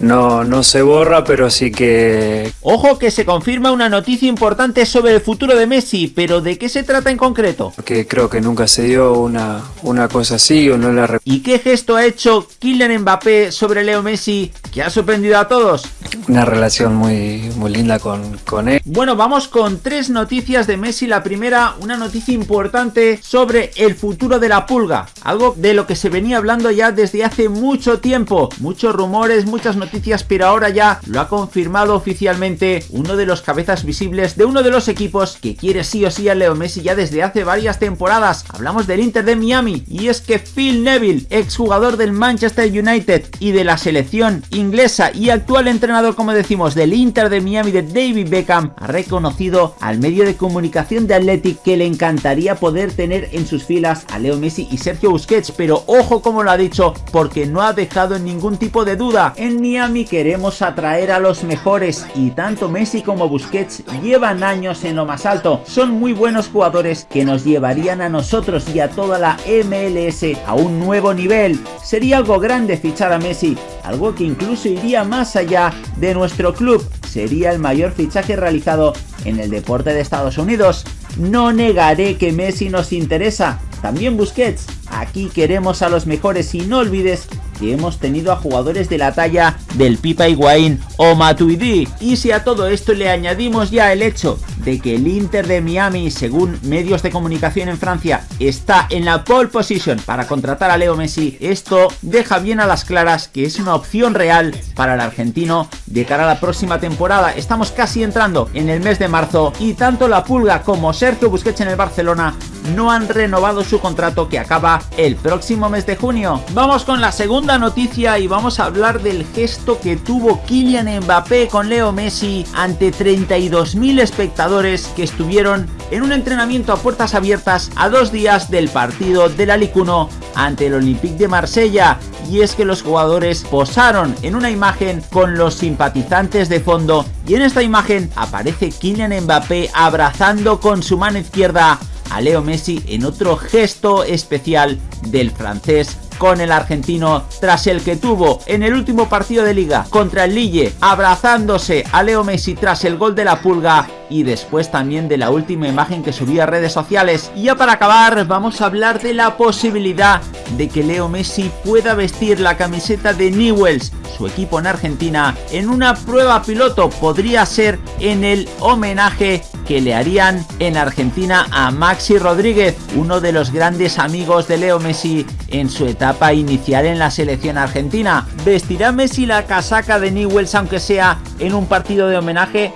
no, no se borra, pero sí que... Ojo que se confirma una noticia importante sobre el futuro de Messi, pero ¿de qué se trata en concreto? Que creo que nunca se dio una, una cosa así o no la... ¿Y qué gesto ha hecho Kylian Mbappé sobre Leo Messi que ha sorprendido a todos? Una relación muy, muy linda con, con él. Bueno, vamos con tres noticias de Messi. La primera, una noticia importante sobre el futuro de la pulga. Algo de lo que se venía hablando ya desde hace mucho tiempo. Muchos rumores, muchas noticias, pero ahora ya lo ha confirmado oficialmente uno de los cabezas visibles de uno de los equipos que quiere sí o sí a Leo Messi ya desde hace varias temporadas. Hablamos del Inter de Miami y es que Phil Neville, exjugador del Manchester United y de la selección inglesa y actual entrenador como decimos del Inter de Miami de David Beckham, ha reconocido al medio de comunicación de Athletic que le encantaría poder tener en sus filas a Leo Messi y Sergio Busquets, pero ojo como lo ha dicho porque no ha dejado ningún tipo de duda. En Miami queremos atraer a los mejores y tanto Messi como Busquets llevan años en lo más alto. Son muy buenos jugadores que nos llevarían a nosotros y a toda la MLS a un nuevo nivel. Sería algo grande fichar a Messi, algo que incluso iría más allá de nuestro club. Sería el mayor fichaje realizado en el deporte de Estados Unidos. No negaré que Messi nos interesa, también Busquets. Aquí queremos a los mejores y no olvides que hemos tenido a jugadores de la talla del Pipa Higuaín o Matuidi. Y si a todo esto le añadimos ya el hecho de que el Inter de Miami, según medios de comunicación en Francia, está en la pole position para contratar a Leo Messi, esto deja bien a las claras que es una opción real para el argentino de cara a la próxima temporada. Estamos casi entrando en el mes de marzo y tanto la Pulga como Sergio Busquets en el Barcelona no han renovado su contrato que acaba el próximo mes de junio. Vamos con la segunda noticia y vamos a hablar del gesto que tuvo Kylian Mbappé con Leo Messi ante 32.000 espectadores que estuvieron en un entrenamiento a puertas abiertas a dos días del partido del Alicuno ante el Olympique de Marsella y es que los jugadores posaron en una imagen con los simpatizantes de fondo y en esta imagen aparece Kylian Mbappé abrazando con su mano izquierda a Leo Messi en otro gesto especial del francés con el argentino tras el que tuvo en el último partido de liga contra el Lille abrazándose a Leo Messi tras el gol de la pulga y después también de la última imagen que subía a redes sociales. Y ya para acabar vamos a hablar de la posibilidad de que Leo Messi pueda vestir la camiseta de Newells, su equipo en Argentina, en una prueba piloto. Podría ser en el homenaje que le harían en Argentina a Maxi Rodríguez, uno de los grandes amigos de Leo Messi en su etapa inicial en la selección argentina. ¿Vestirá Messi la casaca de Newells aunque sea en un partido de homenaje?